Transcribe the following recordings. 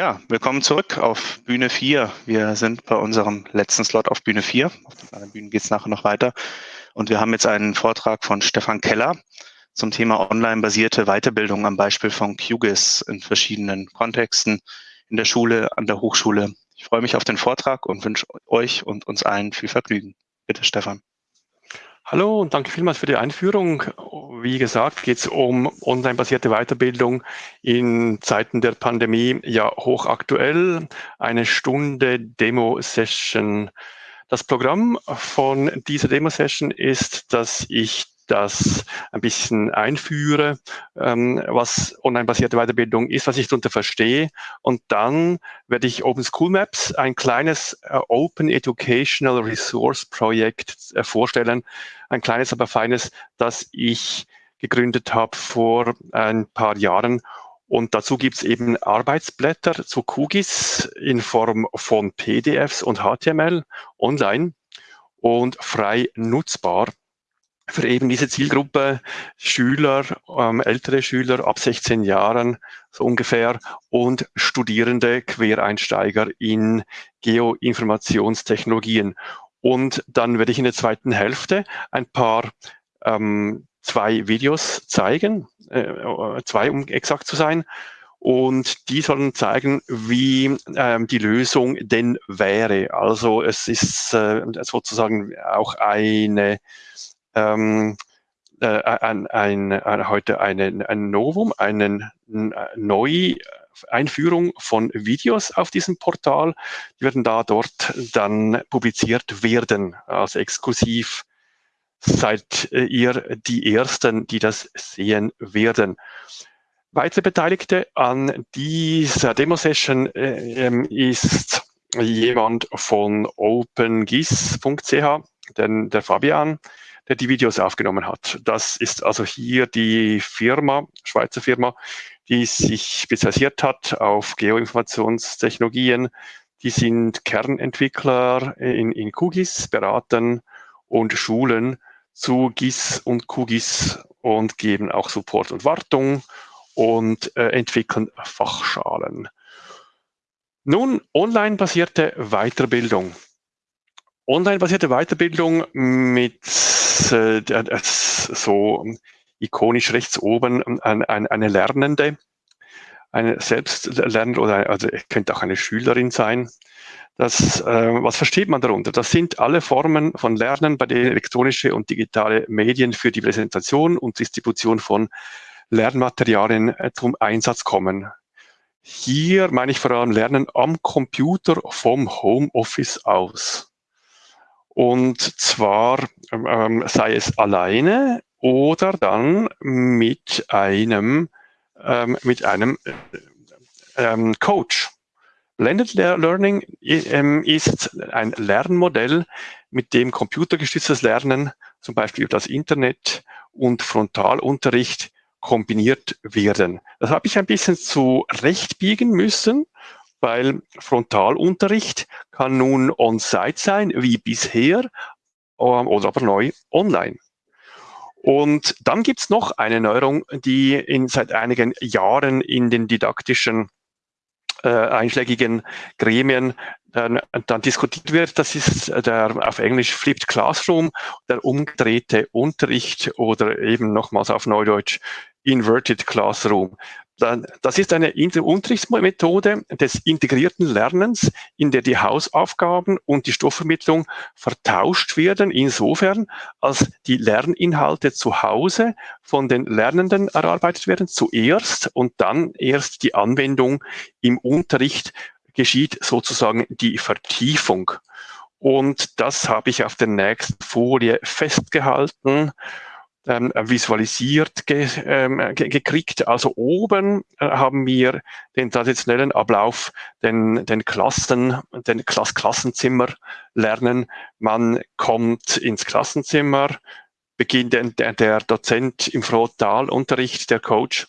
Ja, willkommen zurück auf Bühne 4. Wir sind bei unserem letzten Slot auf Bühne 4. Auf den anderen Bühnen geht es nachher noch weiter. Und wir haben jetzt einen Vortrag von Stefan Keller zum Thema online-basierte Weiterbildung am Beispiel von QGIS in verschiedenen Kontexten in der Schule, an der Hochschule. Ich freue mich auf den Vortrag und wünsche euch und uns allen viel Vergnügen. Bitte, Stefan. Hallo und danke vielmals für die Einführung. Wie gesagt, geht es um online-basierte Weiterbildung in Zeiten der Pandemie, ja hochaktuell. Eine Stunde Demo-Session. Das Programm von dieser Demo-Session ist, dass ich das ein bisschen einführe, ähm, was online-basierte Weiterbildung ist, was ich darunter verstehe. Und dann werde ich Open School Maps, ein kleines äh, Open Educational Resource Projekt äh, vorstellen. Ein kleines, aber feines, das ich gegründet habe vor ein paar Jahren. Und dazu gibt es eben Arbeitsblätter zu QGIS in Form von PDFs und HTML online und frei nutzbar für eben diese Zielgruppe Schüler, ähm, ältere Schüler ab 16 Jahren so ungefähr und Studierende, Quereinsteiger in Geoinformationstechnologien. Und dann werde ich in der zweiten Hälfte ein paar ähm, zwei Videos zeigen, äh, zwei um exakt zu sein. Und die sollen zeigen, wie ähm, die Lösung denn wäre. Also es ist äh, sozusagen auch eine ähm, äh, ein, ein, ein, heute eine, ein Novum, eine Neueinführung von Videos auf diesem Portal. Die werden da dort dann publiziert werden, also exklusiv seid ihr die Ersten, die das sehen werden. Weitere Beteiligte an dieser Demo-Session äh, ähm, ist jemand von opengis.ch, denn der Fabian, der die Videos aufgenommen hat. Das ist also hier die Firma, Schweizer Firma, die sich spezialisiert hat auf Geoinformationstechnologien. Die sind Kernentwickler in, in QGIS, beraten und schulen zu GIS und QGIS und geben auch Support und Wartung und äh, entwickeln Fachschalen. Nun, online-basierte Weiterbildung. Online-basierte Weiterbildung mit äh, so ikonisch rechts oben ein, ein, eine Lernende, eine Selbstlernende oder also könnte auch eine Schülerin sein. Das, äh, was versteht man darunter? Das sind alle Formen von Lernen, bei denen elektronische und digitale Medien für die Präsentation und Distribution von Lernmaterialien äh, zum Einsatz kommen. Hier meine ich vor allem Lernen am Computer vom Homeoffice aus. Und zwar ähm, sei es alleine oder dann mit einem, ähm, mit einem äh, ähm, Coach. Blended Learning ähm, ist ein Lernmodell, mit dem computergestütztes Lernen, zum Beispiel das Internet und Frontalunterricht kombiniert werden. Das habe ich ein bisschen zurechtbiegen müssen, weil Frontalunterricht kann nun on-site sein, wie bisher, ähm, oder aber neu online. Und dann gibt's noch eine Neuerung, die in, seit einigen Jahren in den didaktischen äh, einschlägigen Gremien dann, dann diskutiert wird. Das ist der auf Englisch Flipped Classroom, der umgedrehte Unterricht oder eben nochmals auf Neudeutsch Inverted Classroom. Das ist eine Unterrichtsmethode des integrierten Lernens, in der die Hausaufgaben und die Stoffvermittlung vertauscht werden, insofern, als die Lerninhalte zu Hause von den Lernenden erarbeitet werden, zuerst und dann erst die Anwendung im Unterricht geschieht sozusagen die Vertiefung. Und das habe ich auf der nächsten Folie festgehalten ähm, visualisiert ge, ähm, ge, gekriegt. Also oben äh, haben wir den traditionellen Ablauf, den, den Klassen, den Klass Klassenzimmer lernen. Man kommt ins Klassenzimmer, beginnt der, der Dozent im Frontalunterricht, der Coach,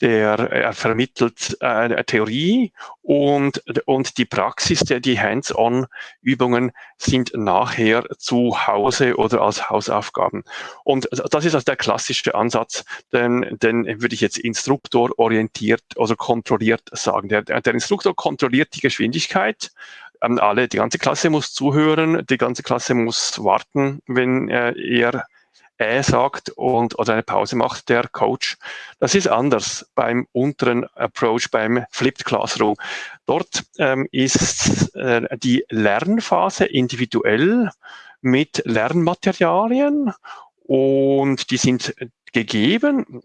der er vermittelt äh, Theorie und, und die Praxis, die Hands-on-Übungen sind nachher zu Hause oder als Hausaufgaben. Und das ist also der klassische Ansatz, den, den würde ich jetzt instruktororientiert oder kontrolliert sagen. Der, der Instruktor kontrolliert die Geschwindigkeit, ähm, alle, die ganze Klasse muss zuhören, die ganze Klasse muss warten, wenn äh, er äh sagt und oder eine Pause macht der Coach. Das ist anders beim unteren Approach, beim Flipped Classroom. Dort ähm, ist äh, die Lernphase individuell mit Lernmaterialien und die sind gegeben.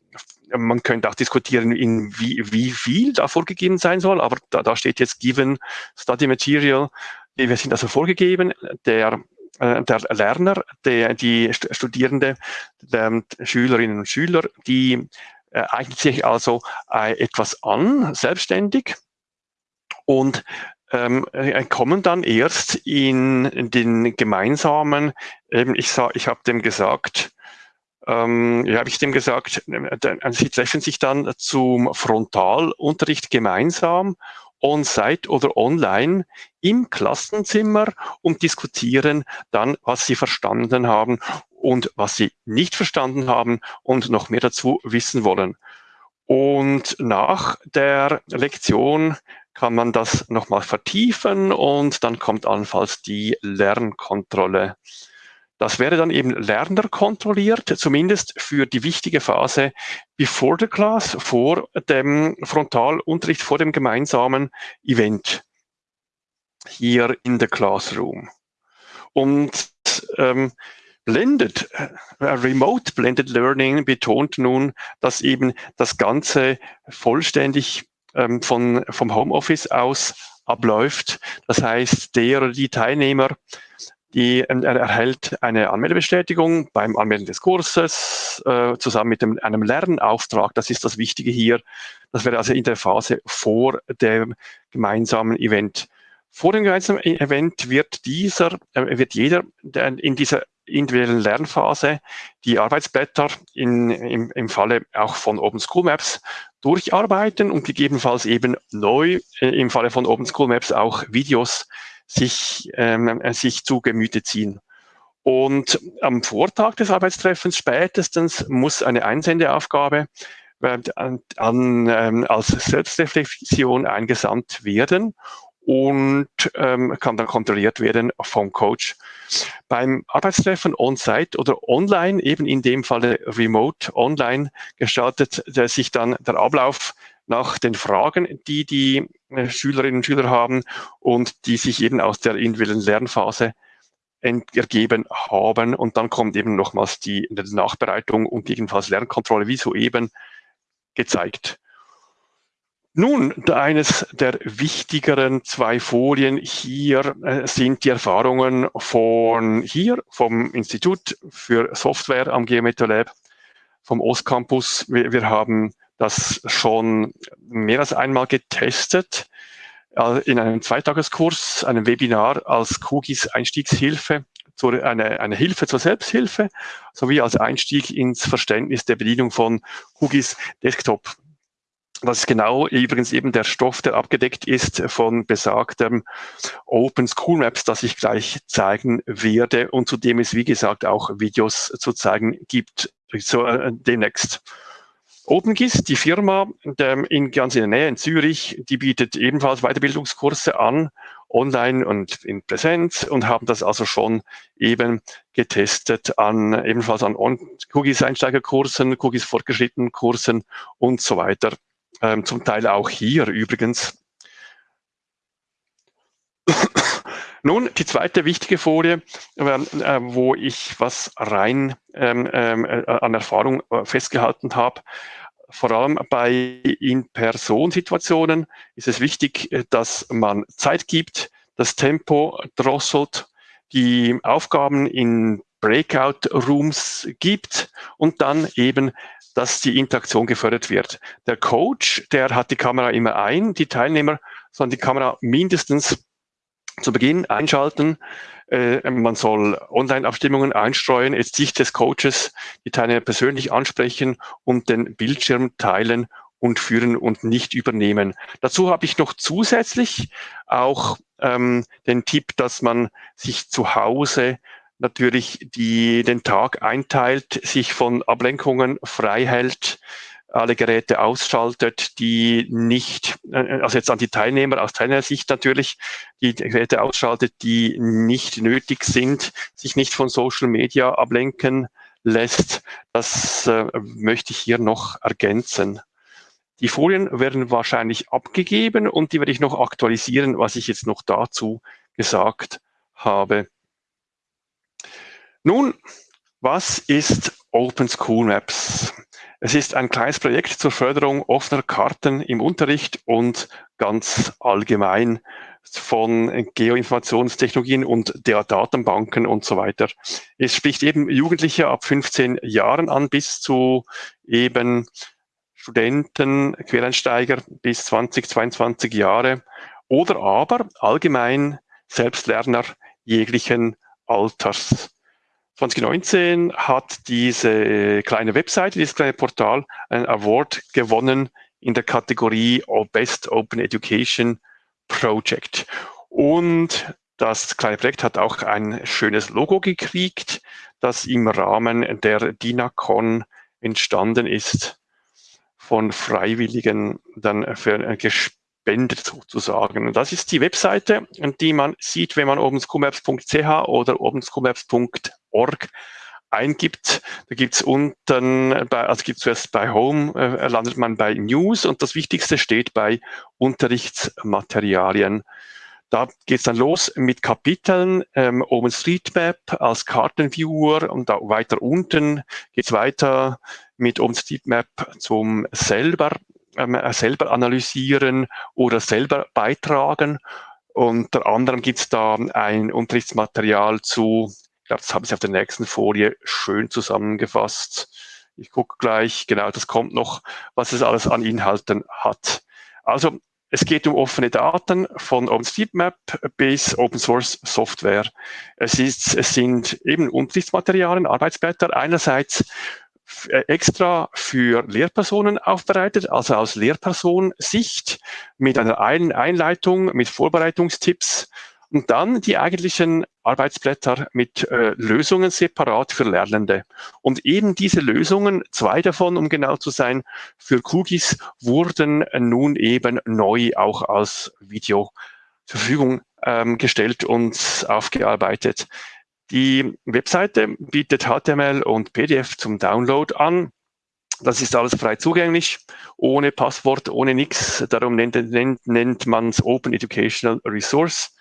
Man könnte auch diskutieren, in wie, wie viel da vorgegeben sein soll, aber da, da steht jetzt given study material. Wir sind also vorgegeben. Der der Lerner, der, die Studierende, der Schülerinnen und Schüler, die äh, eignet sich also äh, etwas an, selbstständig und ähm, äh, kommen dann erst in, in den gemeinsamen, eben ich, sag, ich habe dem gesagt, ähm, ja, habe ich dem gesagt, äh, sie treffen sich dann zum Frontalunterricht gemeinsam on-site oder online im Klassenzimmer und diskutieren dann, was sie verstanden haben und was sie nicht verstanden haben und noch mehr dazu wissen wollen. Und nach der Lektion kann man das nochmal vertiefen und dann kommt allenfalls die Lernkontrolle. Das wäre dann eben Lerner kontrolliert, zumindest für die wichtige Phase before the class, vor dem Frontalunterricht, vor dem gemeinsamen Event hier in the Classroom. Und ähm, Blended, äh, Remote Blended Learning betont nun, dass eben das Ganze vollständig ähm, von, vom Homeoffice aus abläuft. Das heißt, der oder die Teilnehmer die, ähm, er erhält eine Anmeldebestätigung beim Anmelden des Kurses äh, zusammen mit dem, einem Lernauftrag. Das ist das Wichtige hier. Das wäre also in der Phase vor dem gemeinsamen Event. Vor dem gemeinsamen e-, Event wird dieser, äh, wird jeder in dieser individuellen Lernphase die Arbeitsblätter in, im, im Falle auch von Open School Maps durcharbeiten und gegebenenfalls eben neu äh, im Falle von Open School Maps auch Videos sich, ähm, äh, sich zu Gemüte ziehen. Und am Vortag des Arbeitstreffens spätestens muss eine Einsendeaufgabe äh, an, ähm, als Selbstreflexion eingesandt werden und ähm, kann dann kontrolliert werden vom Coach. Beim Arbeitstreffen on-site oder online, eben in dem Falle remote online, gestaltet sich dann der Ablauf nach den Fragen, die die äh, Schülerinnen und Schüler haben und die sich eben aus der individuellen Lernphase ergeben haben. Und dann kommt eben nochmals die Nachbereitung und jedenfalls Lernkontrolle, wie soeben gezeigt. Nun, eines der wichtigeren zwei Folien hier äh, sind die Erfahrungen von hier, vom Institut für Software am Geometro Lab, vom Ostcampus. Wir, wir haben das schon mehr als einmal getestet äh, in einem Zweitageskurs, einem Webinar als Kugis Einstiegshilfe, eine, eine Hilfe zur Selbsthilfe, sowie als Einstieg ins Verständnis der Bedienung von Kugis Desktop. Das ist genau übrigens eben der Stoff, der abgedeckt ist von besagtem Open School Maps, das ich gleich zeigen werde und zu dem es, wie gesagt, auch Videos zu zeigen gibt, so äh, demnächst. OpenGIS, die Firma der in, ganz in der Nähe in Zürich, die bietet ebenfalls Weiterbildungskurse an, online und in Präsenz und haben das also schon eben getestet an ebenfalls an QGIS Einsteigerkursen, QGIS fortgeschrittenen Kursen und so weiter. Ähm, zum Teil auch hier übrigens. Nun, die zweite wichtige Folie, äh, wo ich was rein ähm, ähm, äh, an Erfahrung äh, festgehalten habe. Vor allem bei In-Person-Situationen ist es wichtig, äh, dass man Zeit gibt, das Tempo drosselt, die Aufgaben in Breakout-Rooms gibt und dann eben, dass die Interaktion gefördert wird. Der Coach, der hat die Kamera immer ein, die Teilnehmer sollen die Kamera mindestens zu Beginn einschalten. äh, man soll Online-Abstimmungen einstreuen, jetzt Sicht des Coaches, die Teilnehmer persönlich ansprechen und den Bildschirm teilen und führen und nicht übernehmen. Dazu habe ich noch zusätzlich auch ähm, den Tipp, dass man sich zu Hause natürlich die, den Tag einteilt, sich von Ablenkungen frei hält, alle Geräte ausschaltet, die nicht, äh, also jetzt an die Teilnehmer aus Teilnehmersicht natürlich, die Geräte ausschaltet, die nicht nötig sind, sich nicht von Social Media ablenken lässt. Das äh, möchte ich hier noch ergänzen. Die Folien werden wahrscheinlich abgegeben und die werde ich noch aktualisieren, was ich jetzt noch dazu gesagt habe. Nun, was ist Open School Maps? Es ist ein kleines Projekt zur Förderung offener Karten im Unterricht und ganz allgemein von Geoinformationstechnologien und der Datenbanken und so weiter. Es spricht eben Jugendliche ab 15 Jahren an bis zu eben Studenten, Quereinsteiger bis 20, 22 Jahre oder aber allgemein Selbstlerner jeglichen Alters. 2019 hat diese kleine Webseite, dieses kleine Portal einen Award gewonnen in der Kategorie Best Open Education Project. Und das kleine Projekt hat auch ein schönes Logo gekriegt, das im Rahmen der DINACON entstanden ist von Freiwilligen dann für gespendet sozusagen. Das ist die Webseite, die man sieht, wenn man obenscomaps.ch oder obenscomaps.org eingibt. Da gibt's unten, bei, also gibt's zuerst bei Home, äh, landet man bei News und das Wichtigste steht bei Unterrichtsmaterialien. Da geht's dann los mit Kapiteln, ähm, OpenStreetMap als Kartenviewer und da weiter unten geht's weiter mit OpenStreetMap zum selber, selber analysieren oder selber beitragen. Unter anderem gibt's da ein Unterrichtsmaterial zu, ich glaube, das haben Sie auf der nächsten Folie schön zusammengefasst. Ich gucke gleich, genau, das kommt noch, was es alles an Inhalten hat. Also es geht um offene Daten von OpenStreetMap bis Open Source Software. Es, ist, es sind eben Unterrichtsmaterialien, Arbeitsblätter einerseits äh, extra für Lehrpersonen aufbereitet, also aus Lehrpersonsicht mit einer Einleitung, mit Vorbereitungstipps und dann die eigentlichen Arbeitsblätter mit äh, Lösungen separat für Lernende. Und eben diese Lösungen, zwei davon, um genau zu sein, für Kugis wurden nun eben neu auch als Video zur Verfügung ähm, gestellt und aufgearbeitet. Die Webseite bietet HTML und PDF zum Download an. Das ist alles frei zugänglich, ohne Passwort, ohne nichts. Darum nennt, nennt, nennt man es Open Educational Resource.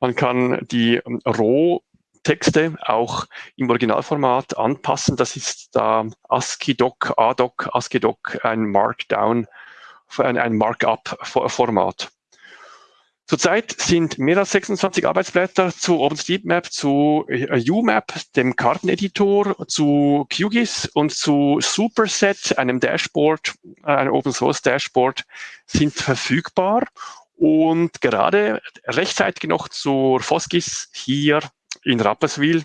Man kann die ähm, Rohtexte auch im Originalformat anpassen. Das ist da ASCII-Doc, ADOC, ASCII-Doc, ein Markdown, ein, ein Markup-Format. Zurzeit sind mehr als 26 Arbeitsblätter zu OpenStreetMap, zu äh, UMap, dem Karteneditor, zu QGIS und zu Superset, einem Dashboard, einem Open Source Dashboard, sind verfügbar. Und gerade rechtzeitig noch zur Foskis hier in Rapperswil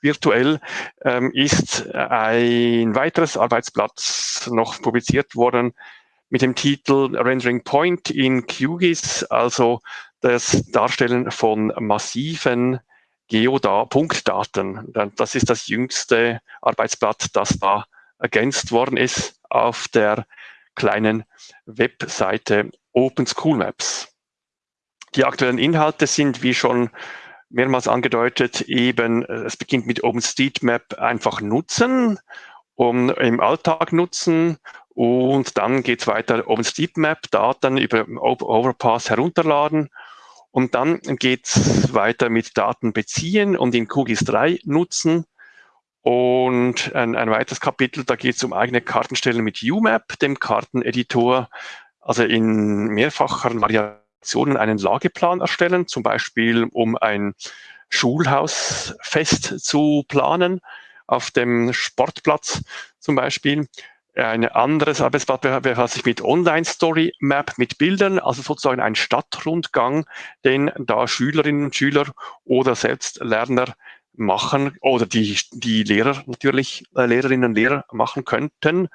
virtuell ähm, ist ein weiteres Arbeitsblatt noch publiziert worden mit dem Titel Rendering Point in QGIS, also das Darstellen von massiven Geoda-Punktdaten. Das ist das jüngste Arbeitsblatt, das da ergänzt worden ist auf der kleinen Webseite Open School Maps. Die aktuellen Inhalte sind, wie schon mehrmals angedeutet, eben, es beginnt mit OpenStreetMap einfach nutzen, um im Alltag nutzen und dann geht es weiter OpenStreetMap, Daten über Overpass herunterladen und dann geht es weiter mit Daten beziehen und in QGIS 3 nutzen. Und ein, ein weiteres Kapitel, da geht es um eigene Kartenstellen mit UMap, dem Karteneditor, also in mehrfachen Variationen einen Lageplan erstellen, zum Beispiel um ein Schulhausfest zu planen, auf dem Sportplatz zum Beispiel. Ein anderes Arbeitsblatt befasst sich mit Online Story Map mit Bildern, also sozusagen ein Stadtrundgang, den da Schülerinnen und Schüler oder Selbstlerner machen oder die, die Lehrer natürlich, äh, Lehrerinnen und Lehrer machen könnten.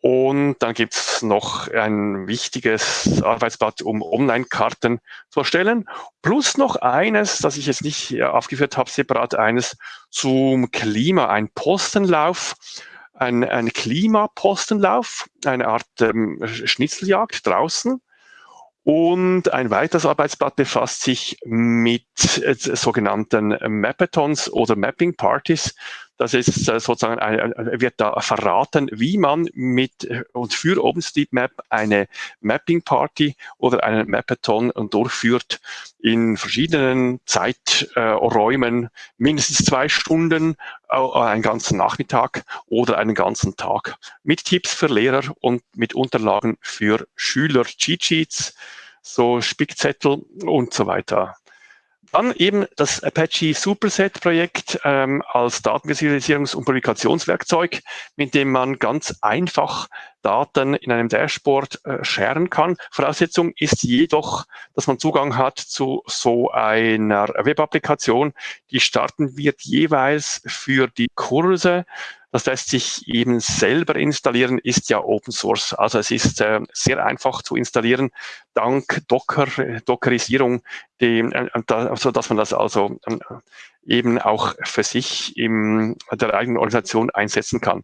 Und dann gibt es noch ein wichtiges Arbeitsblatt, um Online-Karten zu erstellen. Plus noch eines, das ich jetzt nicht aufgeführt habe, separat eines zum Klima, ein Postenlauf, ein, ein Klimapostenlauf, eine Art ähm, Schnitzeljagd draußen und ein weiteres Arbeitsblatt befasst sich mit äh, sogenannten Mapathons oder Mapping Parties. Das ist äh, sozusagen, ein, wird da verraten, wie man mit und für OpenStreetMap eine Mapping Party oder einen Mapathon durchführt in verschiedenen Zeiträumen, mindestens zwei Stunden, einen ganzen Nachmittag oder einen ganzen Tag. Mit Tipps für Lehrer und mit Unterlagen für Schüler, Cheat Sheets, so Spickzettel und so weiter. Dann eben das Apache Superset Projekt ähm, als Datenvisualisierungs- und Publikationswerkzeug, mit dem man ganz einfach Daten in einem Dashboard äh, sharen kann. Voraussetzung ist jedoch, dass man Zugang hat zu so einer Web-Applikation. Die starten wird jeweils für die Kurse das lässt sich eben selber installieren, ist ja Open Source. Also es ist äh, sehr einfach zu installieren, dank Docker, Dockerisierung, die, äh, da, so dass man das also äh, eben auch für sich in der eigenen Organisation einsetzen kann.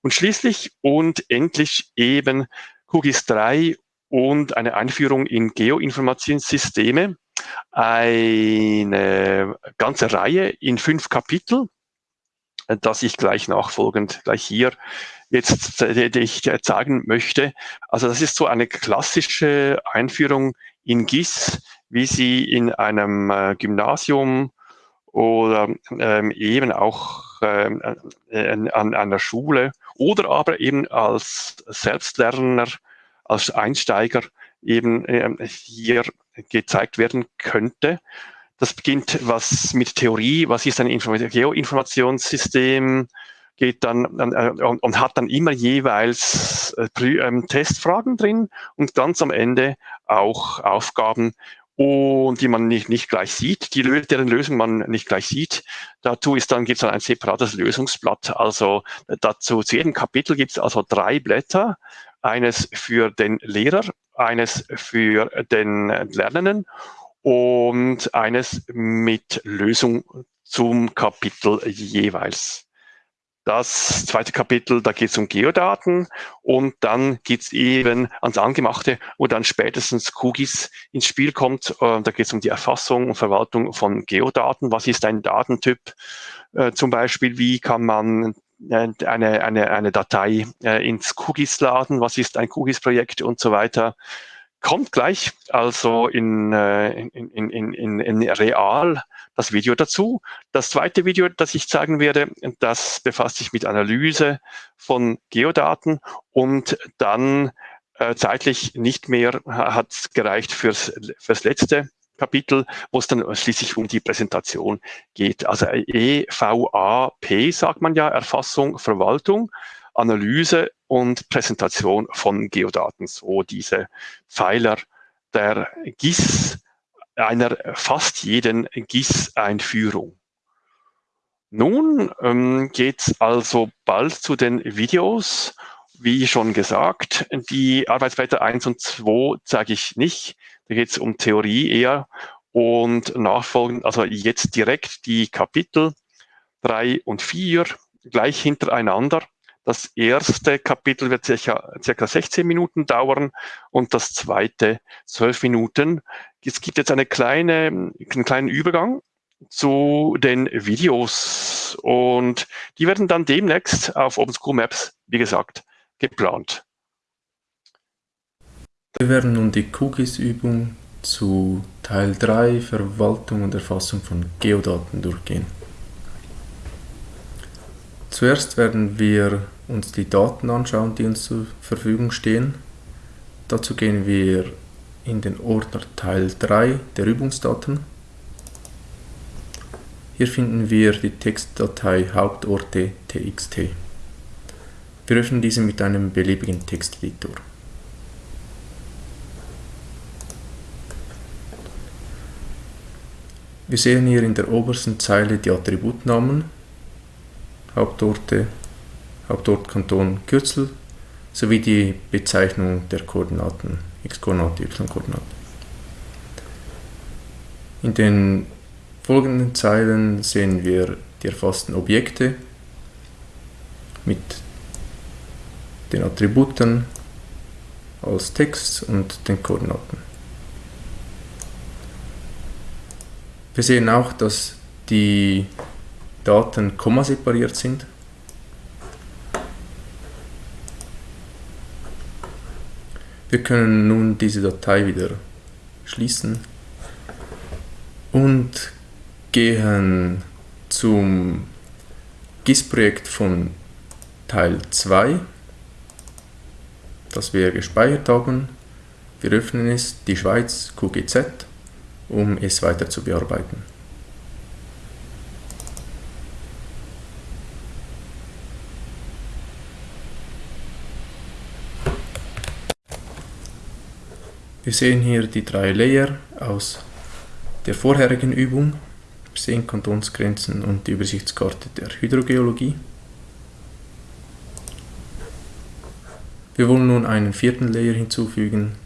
Und schließlich und endlich eben QGIS 3 und eine Einführung in Geoinformationssysteme. Eine ganze Reihe in fünf Kapitel das ich gleich nachfolgend gleich hier jetzt äh, die ich zeigen möchte. Also das ist so eine klassische Einführung in GIS, wie sie in einem äh, Gymnasium oder ähm, eben auch ähm, äh, an einer Schule oder aber eben als Selbstlerner, als Einsteiger eben äh, hier gezeigt werden könnte. Das beginnt was mit Theorie, was ist ein Geoinformationssystem, geht dann äh, und, und, hat dann immer jeweils äh, ähm, Testfragen drin und ganz am Ende auch Aufgaben, und die man nicht, nicht gleich sieht, die, deren Lösung man nicht gleich sieht. Dazu ist dann, gibt es dann ein separates Lösungsblatt. Also dazu zu jedem Kapitel gibt es also drei Blätter. Eines für den Lehrer, eines für den Lernenden und eines mit Lösung zum Kapitel jeweils. Das zweite Kapitel, da geht es um Geodaten und dann geht es eben ans Angemachte, wo dann spätestens QGIS ins Spiel kommt. Äh, da geht es um die Erfassung und Verwaltung von Geodaten. Was ist ein Datentyp? Äh, zum Beispiel, wie kann man äh, eine, eine, eine Datei ins QGIS laden? Was ist ein QGIS-Projekt und so weiter? Kommt gleich also in, äh, in, in, in, in real das Video dazu. Das zweite Video, das ich zeigen werde, das befasst sich mit Analyse von Geodaten und dann äh, zeitlich nicht mehr hat gereicht fürs, fürs letzte Kapitel, wo es dann schließlich um die Präsentation geht. Also EVAP sagt man ja, Erfassung, Verwaltung. Analyse und Präsentation von Geodaten, so diese Pfeiler der GIS, einer fast jeden GIS-Einführung. Nun ähm, geht es also bald zu den Videos. Wie schon gesagt, die Arbeitsblätter 1 und 2 zeige ich nicht. Da geht es um Theorie eher und nachfolgend, also jetzt direkt die Kapitel 3 und 4 gleich hintereinander das erste Kapitel wird circa, circa 16 Minuten dauern und das zweite 12 Minuten. Es gibt jetzt eine kleine, einen kleinen Übergang zu den Videos und die werden dann demnächst auf OpenSchool Maps, wie gesagt, geplant. Wir werden nun die Cookies-Übung zu Teil 3 Verwaltung und Erfassung von Geodaten durchgehen. Zuerst werden wir uns die Daten anschauen, die uns zur Verfügung stehen. Dazu gehen wir in den Ordner Teil 3 der Übungsdaten. Hier finden wir die Textdatei Hauptorte.txt. Wir öffnen diese mit einem beliebigen Texteditor. Wir sehen hier in der obersten Zeile die Attributnamen, Hauptorte, Hauptort, Kanton, Kürzel sowie die Bezeichnung der Koordinaten, x-Koordinate, y-Koordinate. In den folgenden Zeilen sehen wir die erfassten Objekte mit den Attributen als Text und den Koordinaten. Wir sehen auch, dass die Daten kommasepariert sind. Wir können nun diese Datei wieder schließen und gehen zum GIS-Projekt von Teil 2, das wir gespeichert haben. Wir öffnen es, die Schweiz, QGZ um es weiter zu bearbeiten. Wir sehen hier die drei Layer aus der vorherigen Übung. Wir sehen Kantonsgrenzen und die Übersichtskarte der Hydrogeologie. Wir wollen nun einen vierten Layer hinzufügen,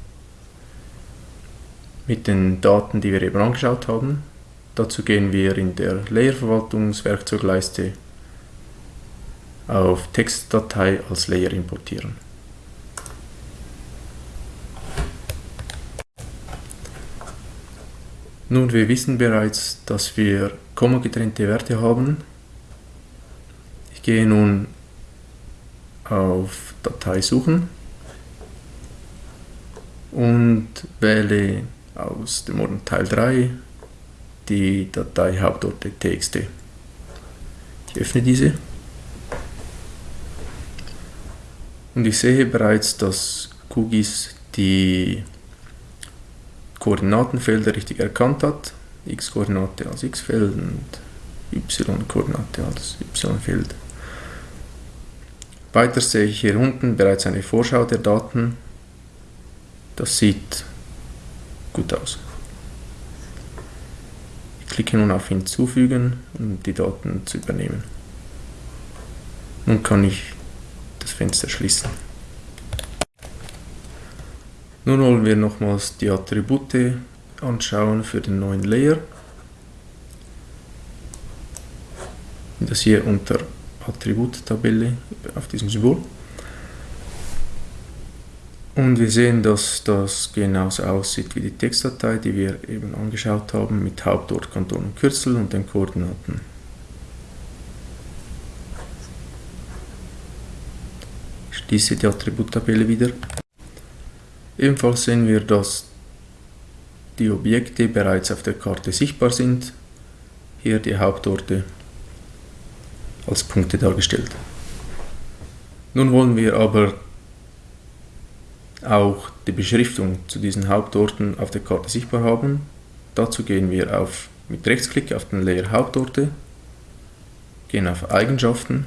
mit den Daten, die wir eben angeschaut haben. Dazu gehen wir in der Layer-Verwaltungswerkzeugleiste auf Textdatei als Layer importieren. Nun, wir wissen bereits, dass wir komma-getrennte Werte haben. Ich gehe nun auf Datei suchen und wähle aus dem Ordner Teil 3 die Datei Hauptorte.txt. Ich öffne diese und ich sehe bereits, dass QGIS die Koordinatenfelder richtig erkannt hat. x-Koordinate als x-Feld und y-Koordinate als y-Feld. Weiter sehe ich hier unten bereits eine Vorschau der Daten. Das sieht gut aus. Ich klicke nun auf Hinzufügen, um die Daten zu übernehmen. Nun kann ich das Fenster schließen. Nun wollen wir nochmals die Attribute anschauen für den neuen Layer. Das hier unter Attributtabelle auf diesem Symbol. Und wir sehen, dass das genauso aussieht wie die Textdatei, die wir eben angeschaut haben, mit Hauptort, Kanton und Kürzel und den Koordinaten. Ich schließe die Attributtabelle wieder. Ebenfalls sehen wir, dass die Objekte bereits auf der Karte sichtbar sind. Hier die Hauptorte als Punkte dargestellt. Nun wollen wir aber auch die Beschriftung zu diesen Hauptorten auf der Karte sichtbar haben. Dazu gehen wir auf, mit Rechtsklick auf den Layer Hauptorte, gehen auf Eigenschaften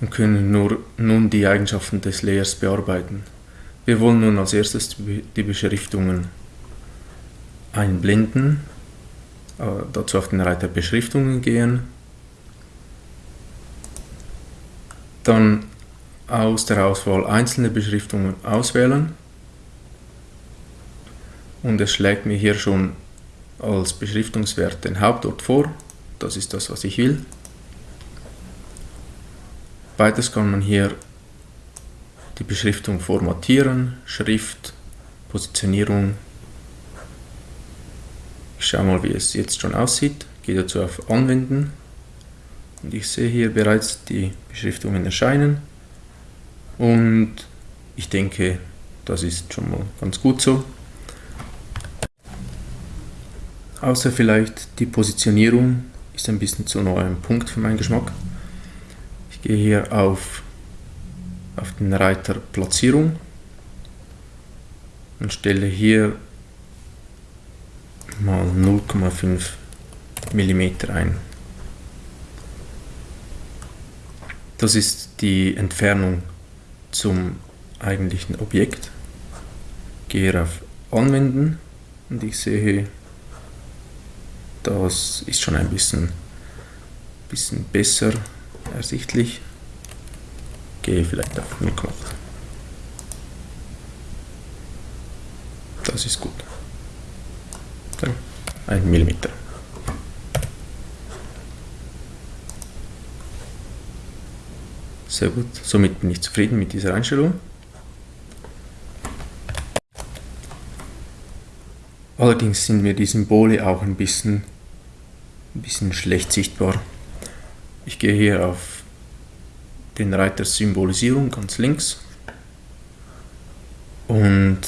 und können nur, nun die Eigenschaften des Layers bearbeiten. Wir wollen nun als erstes die Beschriftungen einblenden, äh, dazu auf den Reiter Beschriftungen gehen, dann aus der Auswahl einzelne Beschriftungen auswählen und es schlägt mir hier schon als Beschriftungswert den Hauptort vor. Das ist das, was ich will. Weiters kann man hier die Beschriftung formatieren, Schrift, Positionierung. Ich schaue mal, wie es jetzt schon aussieht. Gehe dazu auf Anwenden und ich sehe hier bereits die Beschriftungen erscheinen. Und ich denke, das ist schon mal ganz gut so. Außer vielleicht die Positionierung ist ein bisschen zu neuem Punkt für meinen Geschmack. Ich gehe hier auf, auf den Reiter Platzierung und stelle hier mal 0,5 mm ein. Das ist die Entfernung zum eigentlichen Objekt. Gehe auf Anwenden und ich sehe, das ist schon ein bisschen, bisschen besser ersichtlich. Gehe vielleicht auf 0,8. Das ist gut. Ein Millimeter. Sehr gut. Somit bin ich zufrieden mit dieser Einstellung. Allerdings sind mir die Symbole auch ein bisschen, ein bisschen schlecht sichtbar. Ich gehe hier auf den Reiter Symbolisierung ganz links und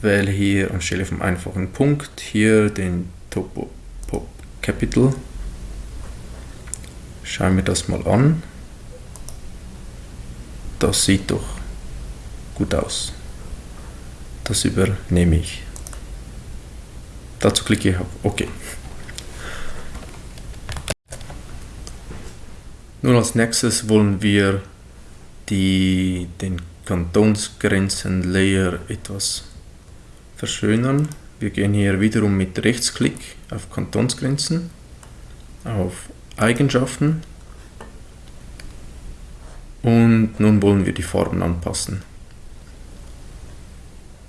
wähle hier anstelle vom einfachen Punkt hier den Topo Pop Capital. Schauen wir das mal an. Das sieht doch gut aus. Das übernehme ich. Dazu klicke ich auf OK. Nun als nächstes wollen wir die, den Kantonsgrenzen-Layer etwas verschönern. Wir gehen hier wiederum mit Rechtsklick auf Kantonsgrenzen, auf Eigenschaften und nun wollen wir die Farben anpassen.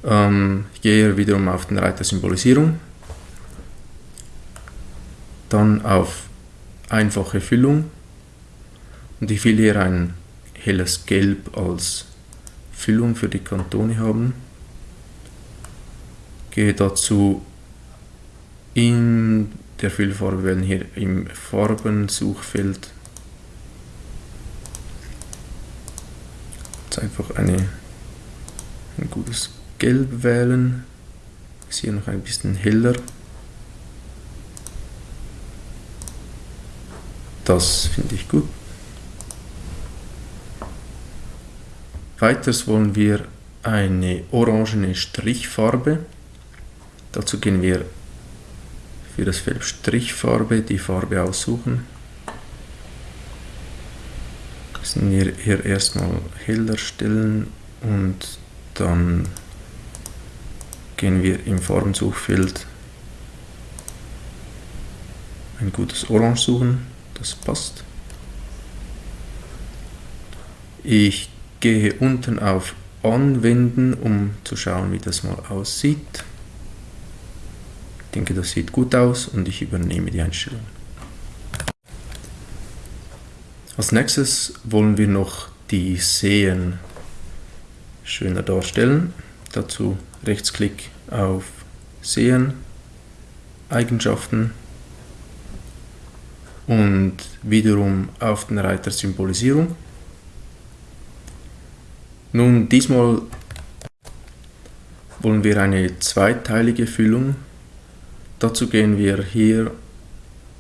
Ähm, ich gehe hier wiederum auf den Reiter Symbolisierung, dann auf einfache Füllung und ich will hier ein helles Gelb als Füllung für die Kantone haben. Gehe dazu in der Füllfarbe wählen, hier im Farbensuchfeld Jetzt einfach eine, ein gutes Gelb wählen. Ist hier noch ein bisschen heller. Das finde ich gut. Weiters wollen wir eine orangene Strichfarbe. Dazu gehen wir für das Feld Strichfarbe die Farbe aussuchen. Müssen wir hier erstmal heller stellen und dann gehen wir im Farbensuchfeld ein gutes Orange suchen, das passt. Ich gehe unten auf Anwenden, um zu schauen, wie das mal aussieht. Ich denke, das sieht gut aus und ich übernehme die Einstellung. Als nächstes wollen wir noch die Seen schöner darstellen. Dazu Rechtsklick auf Sehen, Eigenschaften und wiederum auf den Reiter Symbolisierung. Nun, diesmal wollen wir eine zweiteilige Füllung. Dazu gehen wir hier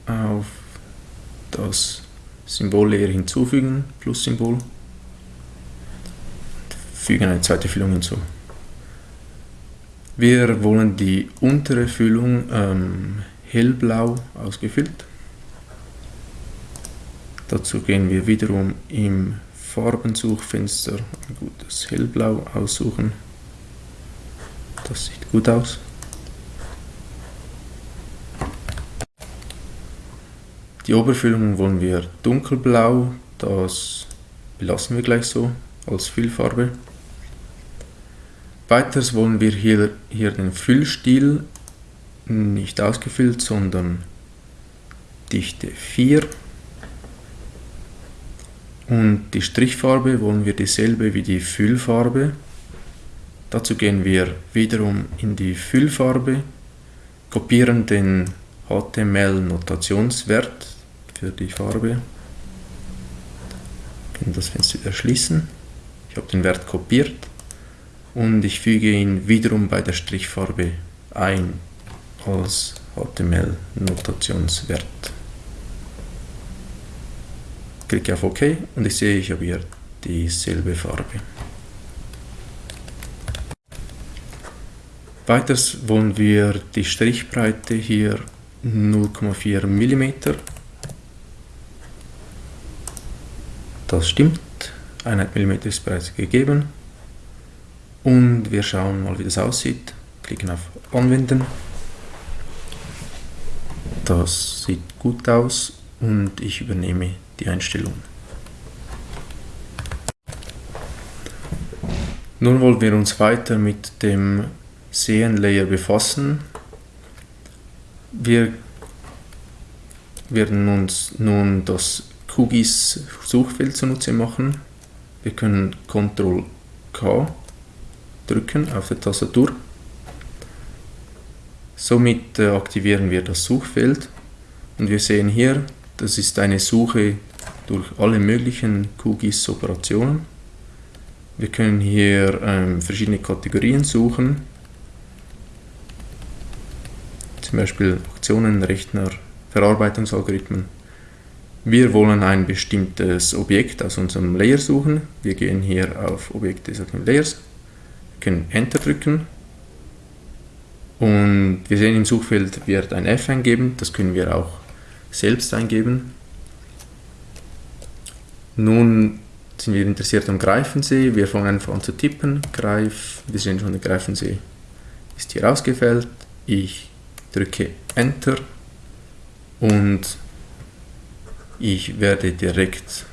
auf das Symbol leer hinzufügen, Plus-Symbol. Fügen eine zweite Füllung hinzu. Wir wollen die untere Füllung ähm, hellblau ausgefüllt. Dazu gehen wir wiederum im Farbensuchfenster ein gutes hellblau aussuchen. Das sieht gut aus. Die Oberfüllung wollen wir dunkelblau, das belassen wir gleich so als Füllfarbe. Weiters wollen wir hier, hier den Füllstil nicht ausgefüllt, sondern Dichte 4. Und die Strichfarbe wollen wir dieselbe wie die Füllfarbe. Dazu gehen wir wiederum in die Füllfarbe, kopieren den HTML-Notationswert für die Farbe. Kann das Fenster wieder schließen. Ich habe den Wert kopiert und ich füge ihn wiederum bei der Strichfarbe ein als HTML-Notationswert. Klicke auf OK und ich sehe, ich habe hier dieselbe Farbe. Weiters wollen wir die Strichbreite hier 0,4 mm Das stimmt, Einheit mm ist bereits gegeben. Und wir schauen mal, wie das aussieht. Klicken auf Anwenden. Das sieht gut aus und ich übernehme die Einstellung. Nun wollen wir uns weiter mit dem Seen-Layer befassen. Wir werden uns nun das QGIS Suchfeld zunutze machen. Wir können Ctrl K drücken auf der Tastatur. Somit äh, aktivieren wir das Suchfeld und wir sehen hier, das ist eine Suche durch alle möglichen QGIS-Operationen. Wir können hier ähm, verschiedene Kategorien suchen, zum Beispiel Aktionen, Rechner, Verarbeitungsalgorithmen. Wir wollen ein bestimmtes Objekt aus unserem Layer suchen. Wir gehen hier auf Objekte des Layers, können Enter drücken und wir sehen im Suchfeld wird ein F eingeben, das können wir auch selbst eingeben. Nun sind wir interessiert am Greifensee, wir fangen einfach an zu tippen, Greif, wir sehen schon, der Greifensee ist hier ausgefällt, ich drücke Enter. Und ich werde direkt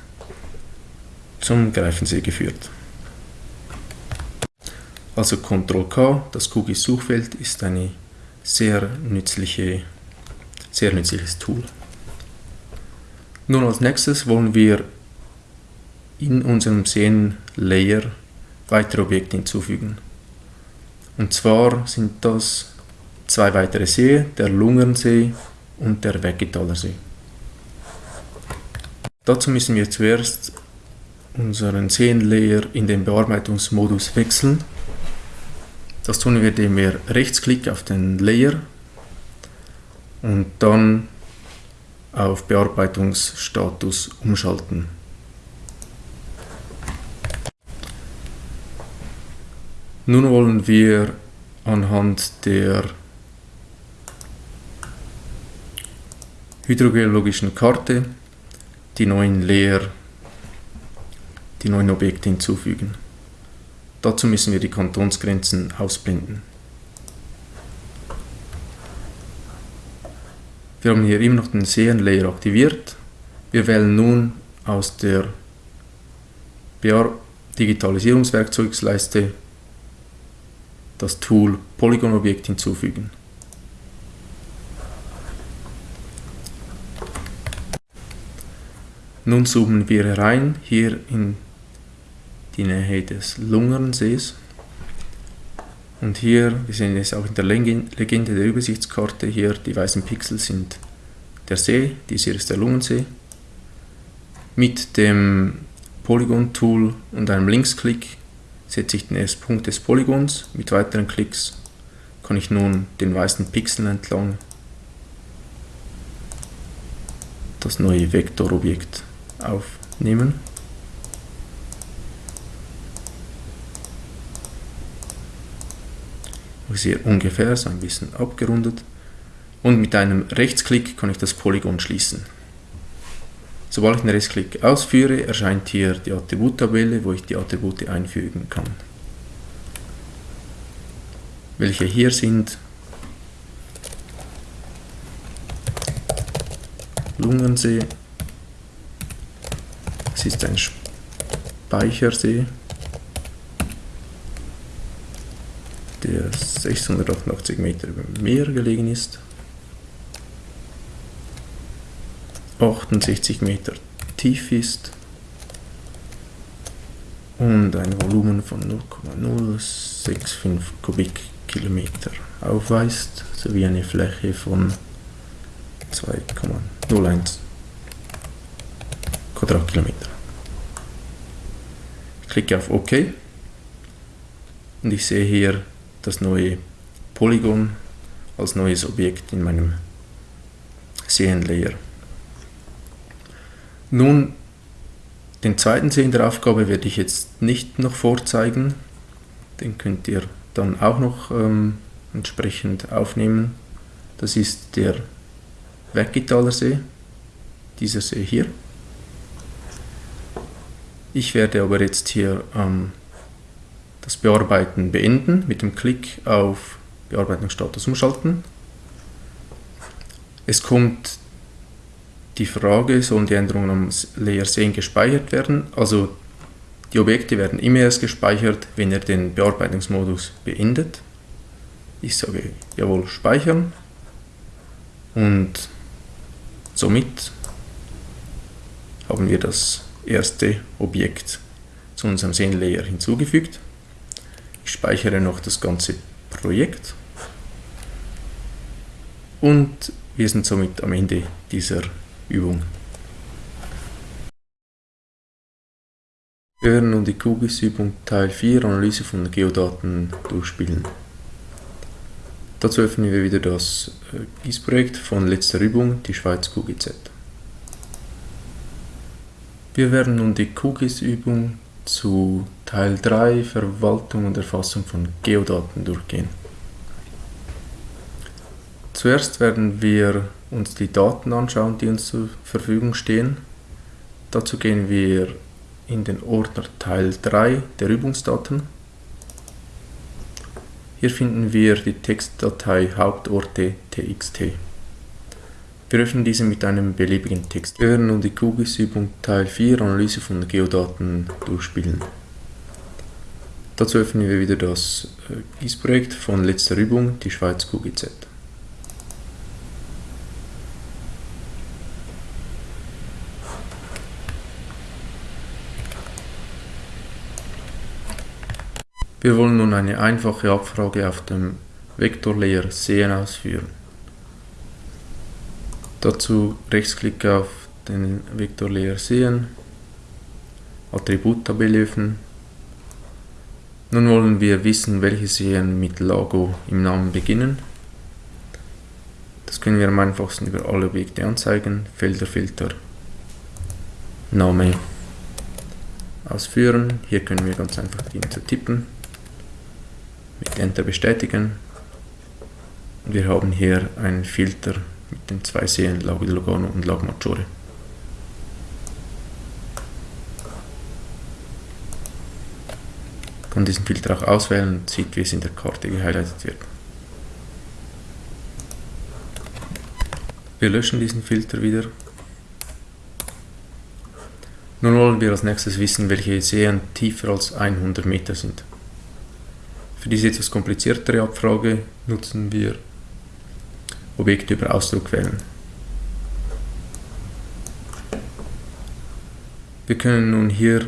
zum Greifensee geführt. Also Ctrl K, das QGIS-Suchfeld ist eine sehr, nützliche, sehr nützliches Tool. Nun als nächstes wollen wir in unserem Seen-Layer weitere Objekte hinzufügen. Und zwar sind das zwei weitere Seen, der Lungernsee und der Weggetaler See. Dazu müssen wir zuerst unseren Seen-Layer in den Bearbeitungsmodus wechseln das tun wir, indem wir Rechtsklick auf den Layer und dann auf Bearbeitungsstatus umschalten. Nun wollen wir anhand der hydrogeologischen Karte die neuen Layer, die neuen Objekte hinzufügen. Dazu müssen wir die Kantonsgrenzen ausblenden. Wir haben hier immer noch den Seen-Layer aktiviert. Wir wählen nun aus der BR Digitalisierungswerkzeugsleiste das Tool Polygon-Objekt hinzufügen. Nun zoomen wir herein hier in die Nähe des Lungernsees. Und hier, wir sehen es auch in der Legende der Übersichtskarte, hier die weißen Pixel sind der See, dies hier ist der Lungensee. Mit dem Polygon-Tool und einem Linksklick setze ich den ersten Punkt des Polygons. Mit weiteren Klicks kann ich nun den weißen Pixeln entlang das neue Vektorobjekt aufnehmen. sehr ungefähr, so ein bisschen abgerundet. Und mit einem Rechtsklick kann ich das Polygon schließen. Sobald ich den Rechtsklick ausführe, erscheint hier die Attributtabelle, wo ich die Attribute einfügen kann. Welche hier sind? Lungensee, es ist ein Speichersee, der 688 Meter über dem Meer gelegen ist, 68 Meter tief ist und ein Volumen von 0,065 Kubikkilometer aufweist, sowie eine Fläche von 2,01 Quadratkilometer. Ich klicke auf OK und ich sehe hier das neue Polygon als neues Objekt in meinem Seen-Layer. Nun, den zweiten Sehen der Aufgabe werde ich jetzt nicht noch vorzeigen. Den könnt ihr dann auch noch ähm, entsprechend aufnehmen. Das ist der Weggitaler See, dieser See hier. Ich werde aber jetzt hier ähm, das Bearbeiten beenden mit dem Klick auf Bearbeitungsstatus umschalten. Es kommt die Frage, sollen die Änderungen am Layer sehen gespeichert werden? Also die Objekte werden immer erst gespeichert, wenn er den Bearbeitungsmodus beendet. Ich sage jawohl speichern und somit haben wir das erste Objekt zu unserem Scene-Layer hinzugefügt. Ich speichere noch das ganze Projekt und wir sind somit am Ende dieser Übung. Wir werden nun die QGIS-Übung Teil 4 Analyse von Geodaten durchspielen. Dazu öffnen wir wieder das äh, GIS-Projekt von letzter Übung, die Schweiz QGZ. Wir werden nun die QGIS-Übung zu Teil 3 Verwaltung und Erfassung von Geodaten durchgehen. Zuerst werden wir uns die Daten anschauen, die uns zur Verfügung stehen. Dazu gehen wir in den Ordner Teil 3 der Übungsdaten. Hier finden wir die Textdatei Hauptorte txt. Wir öffnen diese mit einem beliebigen Text. Wir werden nun die QGIS-Übung Teil 4 Analyse von Geodaten durchspielen. Dazu öffnen wir wieder das äh, GIS-Projekt von letzter Übung, die Schweiz QGZ. Wir wollen nun eine einfache Abfrage auf dem Vektorlayer Sehen ausführen. Dazu Rechtsklick auf den Vektorlayer Sehen, Attributtabelle öffnen. Nun wollen wir wissen, welche Seen mit Lago im Namen beginnen. Das können wir am einfachsten über alle Objekte anzeigen. Felderfilter, Name ausführen. Hier können wir ganz einfach die zu tippen Enter bestätigen. Und wir haben hier einen Filter mit den zwei Seen Lago di Lugano und Lago Maggiore. Ich kann diesen Filter auch auswählen und sieht, wie es in der Karte gehighlightet wird. Wir löschen diesen Filter wieder. Nun wollen wir als nächstes wissen, welche Seen tiefer als 100 Meter sind. Für diese etwas kompliziertere Abfrage nutzen wir Objekte über Ausdruck wählen. Wir können nun hier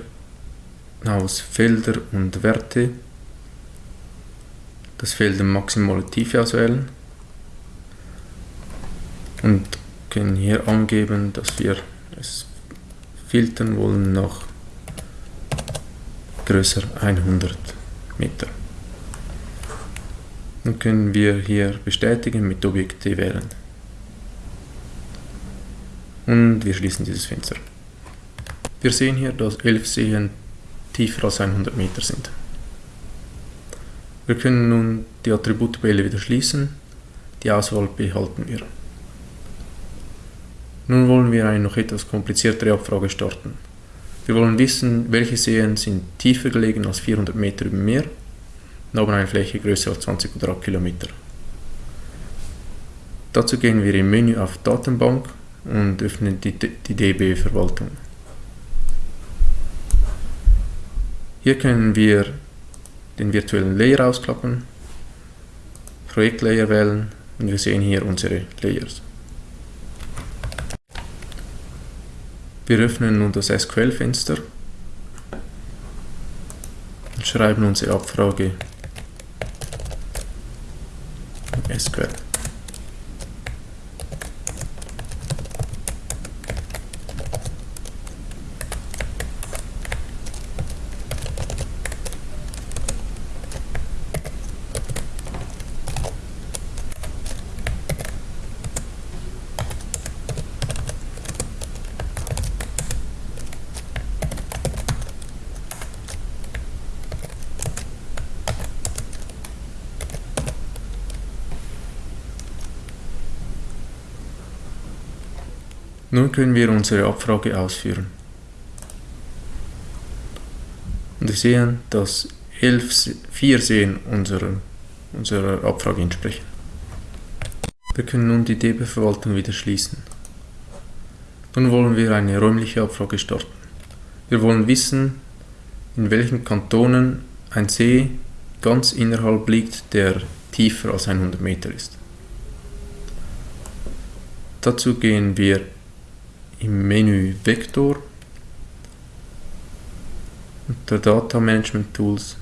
aus Felder und Werte das Feld maximale Tiefe auswählen und können hier angeben, dass wir es filtern wollen nach größer 100 Meter. Dann können wir hier bestätigen mit Objekte wählen. Und wir schließen dieses Fenster. Wir sehen hier, dass 11 Seen tiefer als 100 Meter sind. Wir können nun die Attributtabelle wieder schließen. Die Auswahl behalten wir. Nun wollen wir eine noch etwas kompliziertere Abfrage starten. Wir wollen wissen, welche Seen sind tiefer gelegen als 400 Meter über Meer und haben eine Fläche größer als 20 Quadratkilometer. Dazu gehen wir im Menü auf Datenbank und öffnen die, die DB-Verwaltung. Hier können wir den virtuellen Layer ausklappen, Projektlayer wählen und wir sehen hier unsere Layers. Wir öffnen nun das SQL-Fenster und schreiben unsere Abfrage It's good. Nun können wir unsere Abfrage ausführen. Und wir sehen, dass elf, vier Seen unserer, unserer Abfrage entsprechen. Wir können nun die DB-Verwaltung wieder schließen. Nun wollen wir eine räumliche Abfrage starten. Wir wollen wissen, in welchen Kantonen ein See ganz innerhalb liegt, der tiefer als 100 Meter ist. Dazu gehen wir im Menü Vektor unter Data Management Tools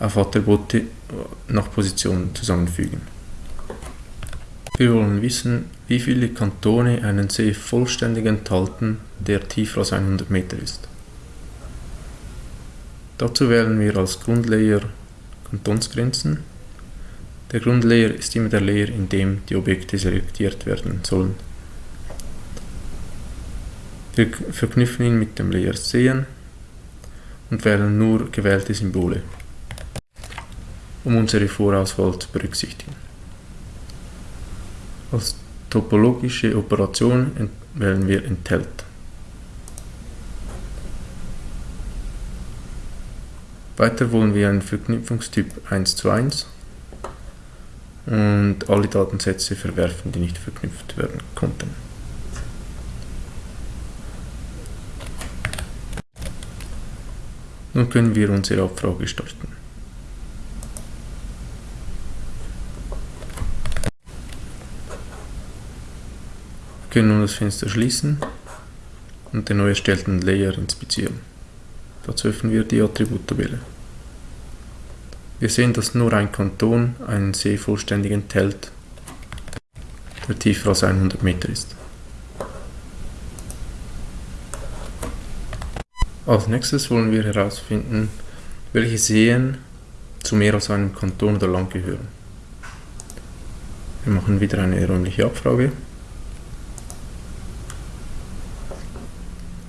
auf Attribute nach Position zusammenfügen. Wir wollen wissen, wie viele Kantone einen See vollständig enthalten, der tiefer als 100 Meter ist. Dazu wählen wir als Grundlayer Kantonsgrenzen. Der Grundlayer ist immer der Layer, in dem die Objekte selektiert werden sollen. Wir verknüpfen ihn mit dem Layer Sehen und wählen nur gewählte Symbole, um unsere Vorauswahl zu berücksichtigen. Als topologische Operation wählen wir enthält. Weiter wollen wir einen Verknüpfungstyp 1 zu 1 und alle Datensätze verwerfen, die nicht verknüpft werden konnten. Nun können wir unsere Abfrage starten. Wir können nun das Fenster schließen und den neu erstellten Layer inspizieren. Dazu öffnen wir die Attributtabelle. Wir sehen, dass nur ein Kanton einen See vollständig enthält, der tiefer als 100 Meter ist. Als nächstes wollen wir herausfinden, welche Seen zu mehr als einem Kanton oder Land gehören. Wir machen wieder eine räumliche Abfrage.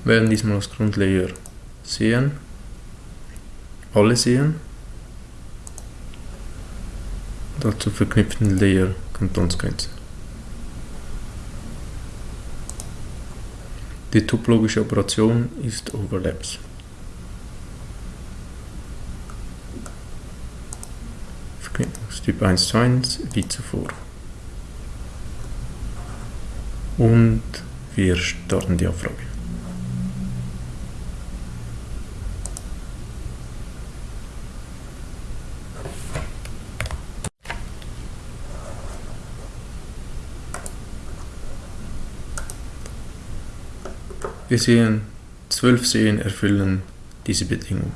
Wählen diesmal als Grundlayer Seen, alle Seen, dazu verknüpften Layer Kantonsgrenzen. Die topologische Operation ist Overlaps. Verknüpfungstyp 1 zu 1 wie zuvor. Und wir starten die Abfrage. Wir sehen, zwölf Seen erfüllen diese Bedingung.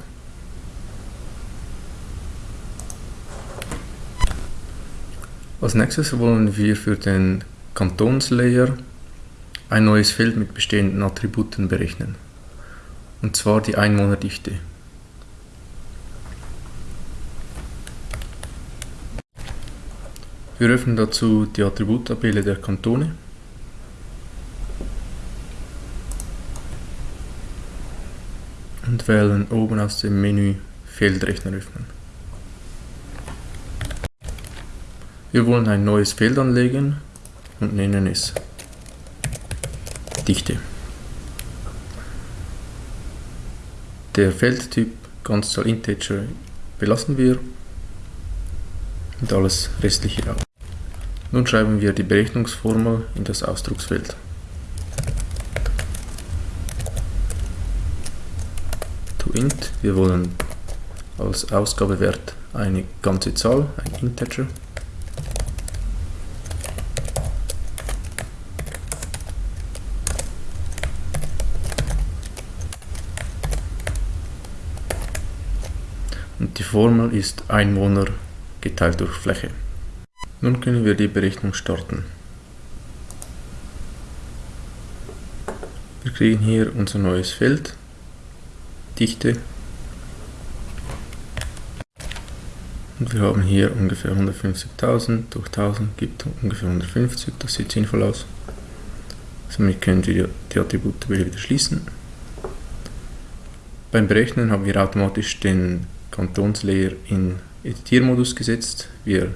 Als nächstes wollen wir für den Kantonslayer ein neues Feld mit bestehenden Attributen berechnen, und zwar die Einwohnerdichte. Wir öffnen dazu die Attributtabelle der Kantone und wählen oben aus dem Menü Feldrechner öffnen. Wir wollen ein neues Feld anlegen und nennen es Dichte. Der Feldtyp Ganzzahl Integer belassen wir und alles restliche auch. Nun schreiben wir die Berechnungsformel in das Ausdrucksfeld. Int. Wir wollen als Ausgabewert eine ganze Zahl, ein Integer. Und die Formel ist Einwohner geteilt durch Fläche. Nun können wir die Berechnung starten. Wir kriegen hier unser neues Feld Dichte. Und wir haben hier ungefähr 150.000 durch 1000 gibt ungefähr 150, das sieht sinnvoll aus. Somit können wir die Attribute wieder schließen. Beim Berechnen haben wir automatisch den Kantonslayer in Editiermodus gesetzt. Wir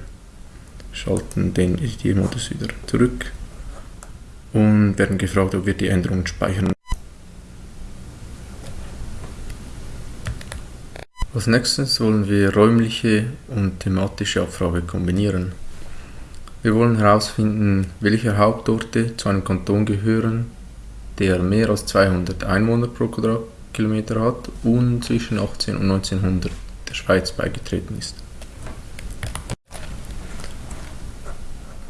schalten den Editiermodus wieder zurück und werden gefragt, ob wir die Änderungen speichern Als nächstes wollen wir räumliche und thematische Abfrage kombinieren. Wir wollen herausfinden, welche Hauptorte zu einem Kanton gehören, der mehr als 200 Einwohner pro Quadratkilometer hat und zwischen 18 und 1900 der Schweiz beigetreten ist.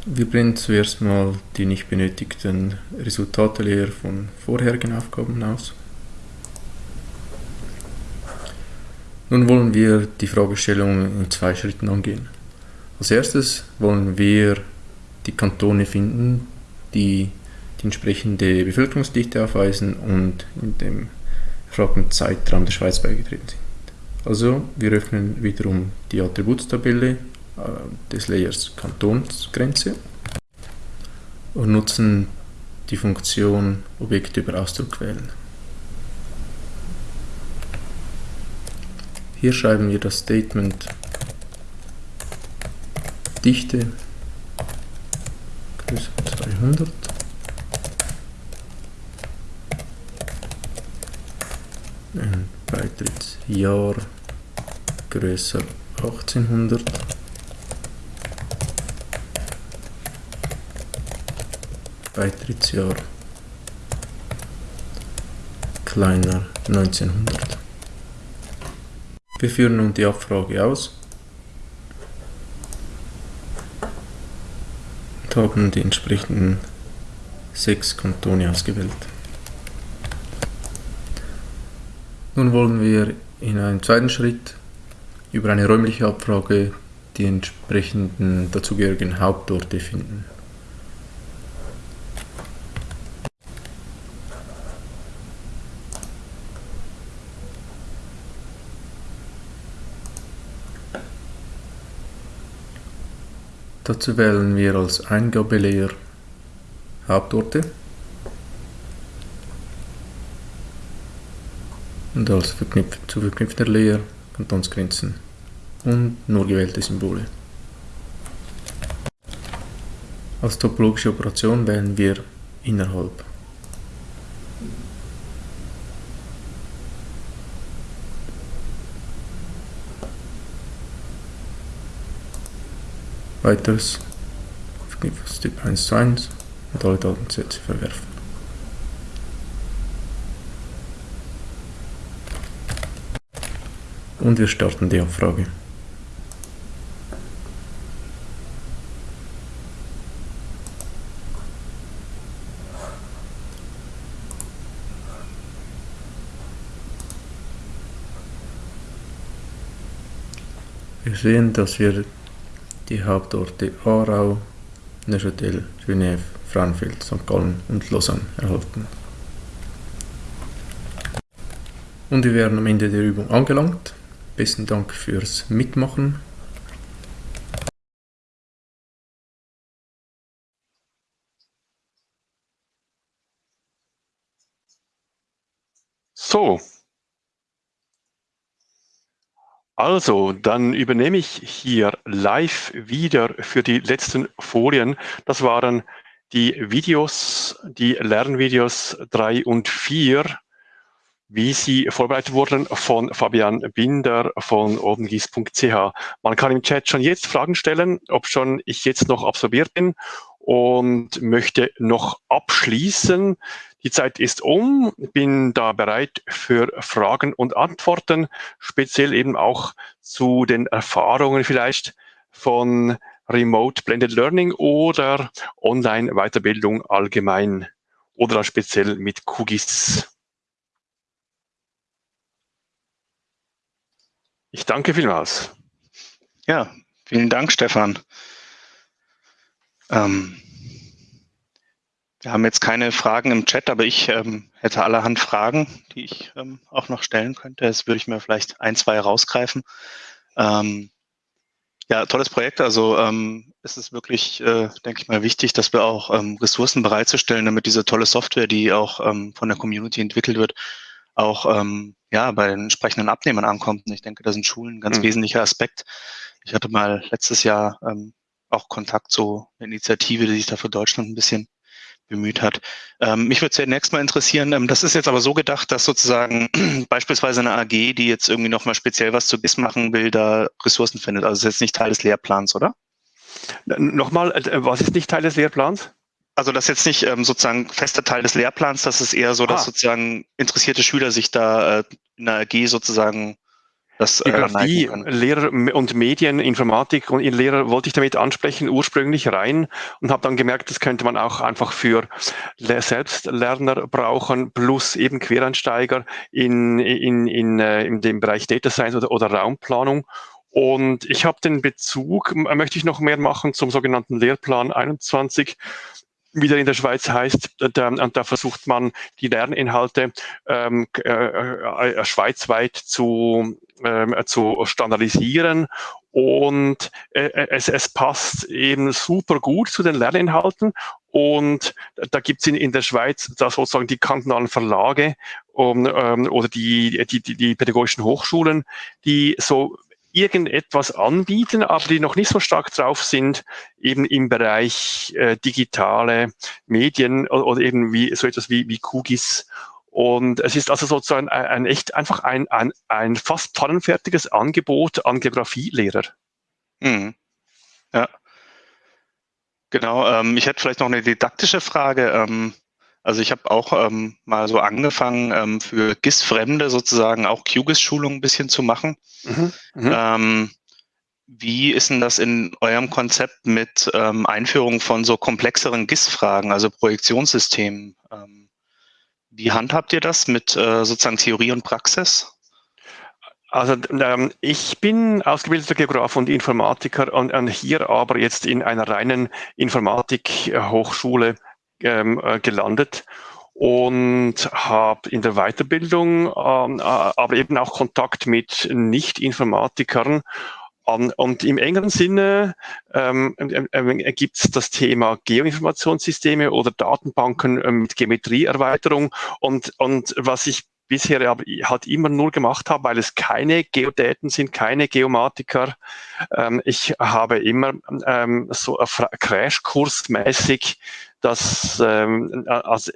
Wir bringen zuerst mal die nicht benötigten Resultate leer von vorherigen Aufgaben aus. Nun wollen wir die Fragestellung in zwei Schritten angehen. Als erstes wollen wir die Kantone finden, die die entsprechende Bevölkerungsdichte aufweisen und in dem gefragten Zeitraum der Schweiz beigetreten sind. Also wir öffnen wiederum die Attributstabelle äh, des Layers Kantonsgrenze und nutzen die Funktion Objekt über Ausdruck wählen. Hier schreiben wir das Statement Dichte größer 200 ein Beitrittsjahr größer 1800 Beitrittsjahr kleiner 1900. Wir führen nun die Abfrage aus und haben die entsprechenden sechs Kantone ausgewählt. Nun wollen wir in einem zweiten Schritt über eine räumliche Abfrage die entsprechenden dazugehörigen Hauptorte finden. Dazu wählen wir als Eingabelayer Hauptorte und als verknüpf zu verknüpfter Layer Kantonsgrenzen und nur gewählte Symbole. Als topologische Operation wählen wir innerhalb. Weiteres Verknüpfungstyp 1 zu 1 und alle Datensätze verwerfen. Und wir starten die Abfrage. Wir sehen, dass wir die Hauptorte Aarau, Neuchâtel, Genève, Frauenfeld, St. Gallen und Lausanne erhalten. Und wir wären am Ende der Übung angelangt. Besten Dank fürs Mitmachen. So, Also, dann übernehme ich hier live wieder für die letzten Folien. Das waren die Videos, die Lernvideos drei und vier, wie sie vorbereitet wurden von Fabian Binder von opengis.ch. Man kann im Chat schon jetzt Fragen stellen, ob schon ich jetzt noch absorbiert bin und möchte noch abschließen. Die Zeit ist um, bin da bereit für Fragen und Antworten, speziell eben auch zu den Erfahrungen vielleicht von Remote Blended Learning oder Online-Weiterbildung allgemein oder speziell mit QGIS. Ich danke vielmals. Ja, vielen Dank, Stefan. Ähm, wir haben jetzt keine Fragen im Chat, aber ich ähm, hätte allerhand Fragen, die ich ähm, auch noch stellen könnte. Jetzt würde ich mir vielleicht ein, zwei rausgreifen. Ähm, ja, tolles Projekt. Also ähm, es ist wirklich, äh, denke ich mal, wichtig, dass wir auch ähm, Ressourcen bereitzustellen, damit diese tolle Software, die auch ähm, von der Community entwickelt wird, auch ja bei den entsprechenden Abnehmern ankommt. Und ich denke, da sind Schulen ein ganz mhm. wesentlicher Aspekt. Ich hatte mal letztes Jahr auch Kontakt zu einer Initiative, die sich da für Deutschland ein bisschen bemüht hat. Ähm, mich würde zunächst mal interessieren, ähm, das ist jetzt aber so gedacht, dass sozusagen beispielsweise eine AG, die jetzt irgendwie nochmal speziell was zu GIS machen will, da Ressourcen findet. Also ist jetzt nicht Teil des Lehrplans, oder? Nochmal, äh, was ist nicht Teil des Lehrplans? Also das ist jetzt nicht ähm, sozusagen fester Teil des Lehrplans, das ist eher so, dass ah. sozusagen interessierte Schüler sich da äh, in der AG sozusagen das äh, Geografie, Lehrer und Medien, Informatik und Lehrer wollte ich damit ansprechen, ursprünglich rein und habe dann gemerkt, das könnte man auch einfach für Selbstlerner brauchen, plus eben Quereinsteiger in, in, in, äh, in dem Bereich Data Science oder, oder Raumplanung. Und ich habe den Bezug, möchte ich noch mehr machen zum sogenannten Lehrplan 21 wie der in der Schweiz heißt. Da, und da versucht man, die Lerninhalte ähm, äh, äh, schweizweit zu, äh, zu standardisieren. Und äh, es, es passt eben super gut zu den Lerninhalten. Und da gibt es in, in der Schweiz da sozusagen die kantonalen Verlage um, ähm, oder die, die, die, die pädagogischen Hochschulen, die so irgendetwas anbieten, aber die noch nicht so stark drauf sind, eben im Bereich äh, digitale Medien oder, oder, eben wie so etwas wie, wie Kugis. Und es ist also sozusagen ein, ein echt einfach ein, ein, ein fast pfannenfertiges Angebot an Geografielehrer. Mhm. Ja. Genau, ähm, ich hätte vielleicht noch eine didaktische Frage. Ähm, also ich habe auch ähm, mal so angefangen, ähm, für GIS-Fremde sozusagen auch QGIS-Schulungen ein bisschen zu machen. Mhm, mhm, ähm, wie ist denn das in eurem Konzept mit ähm, Einführung von so komplexeren GIS-Fragen, also Projektionssystemen? Wie handhabt ihr das mit äh, sozusagen Theorie und Praxis? Also ähm, ich bin ausgebildeter Geograf und Informatiker und, und hier aber jetzt in einer reinen Informatik-Hochschule ähm, äh, gelandet und habe in der Weiterbildung ähm, äh, aber eben auch Kontakt mit Nicht-Informatikern. Um, und im engeren Sinne ähm, äh, äh, gibt es das Thema Geoinformationssysteme oder Datenbanken äh, mit Geometrieerweiterung. Und, und was ich bisher aber halt immer nur gemacht habe, weil es keine Geodäten sind, keine Geomatiker. Ähm, ich habe immer ähm, so Crashkursmäßig das ähm, also,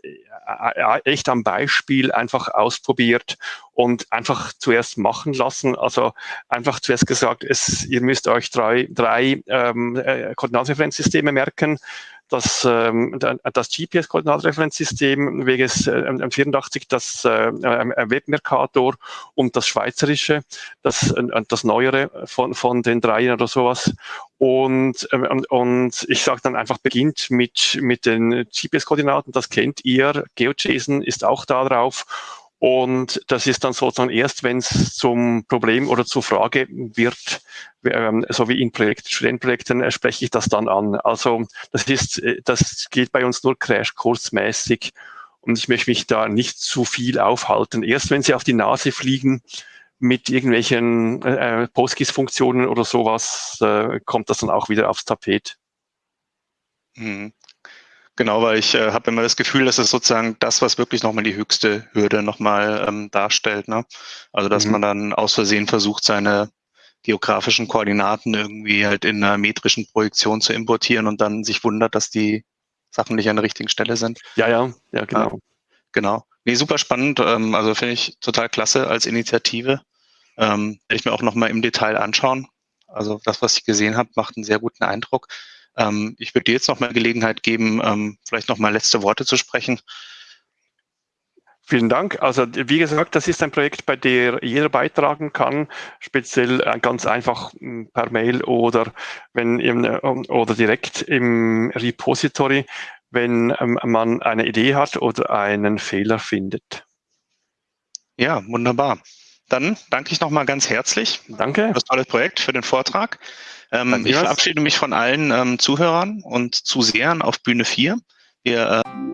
echt am Beispiel einfach ausprobiert und einfach zuerst machen lassen. Also einfach zuerst gesagt, es, ihr müsst euch drei, drei ähm, äh, Koordinatenreferenzsysteme merken das, ähm, das GPS-Koordinatenreferenzsystem WGS äh, 84, das äh, Webmercator und das schweizerische, das, äh, das neuere von, von den dreien oder sowas. Und, ähm, und ich sage dann einfach, beginnt mit, mit den GPS-Koordinaten, das kennt ihr, GeoJSON ist auch da drauf und das ist dann sozusagen erst, wenn es zum Problem oder zur Frage wird, ähm, so wie in Projekt, Studentenprojekten äh, spreche ich das dann an. Also das ist, äh, das geht bei uns nur Crashkursmäßig und ich möchte mich da nicht zu viel aufhalten. Erst wenn Sie auf die Nase fliegen mit irgendwelchen äh, PostGIS-Funktionen oder sowas, äh, kommt das dann auch wieder aufs Tapet. Mhm. Genau, weil ich äh, habe immer das Gefühl, dass es sozusagen das, was wirklich nochmal die höchste Hürde nochmal ähm, darstellt. Ne? Also dass mhm. man dann aus Versehen versucht, seine geografischen Koordinaten irgendwie halt in einer metrischen Projektion zu importieren und dann sich wundert, dass die Sachen nicht an der richtigen Stelle sind. Ja, ja, ja, genau. Ja, genau. Nee, super spannend. Ähm, also finde ich total klasse als Initiative. Ähm, werde ich mir auch nochmal im Detail anschauen. Also das, was ich gesehen habe, macht einen sehr guten Eindruck. Ähm, ich würde dir jetzt noch mal Gelegenheit geben, ähm, vielleicht noch mal letzte Worte zu sprechen. Vielen Dank. Also wie gesagt, das ist ein Projekt, bei dem jeder beitragen kann, speziell äh, ganz einfach hm, per Mail oder wenn im, äh, oder direkt im Repository, wenn ähm, man eine Idee hat oder einen Fehler findet. Ja, wunderbar. Dann danke ich nochmal ganz herzlich. Danke. Für das tolle Projekt, für den Vortrag. Ähm, ich verabschiede mich von allen ähm, Zuhörern und Zusehern auf Bühne 4. Wir äh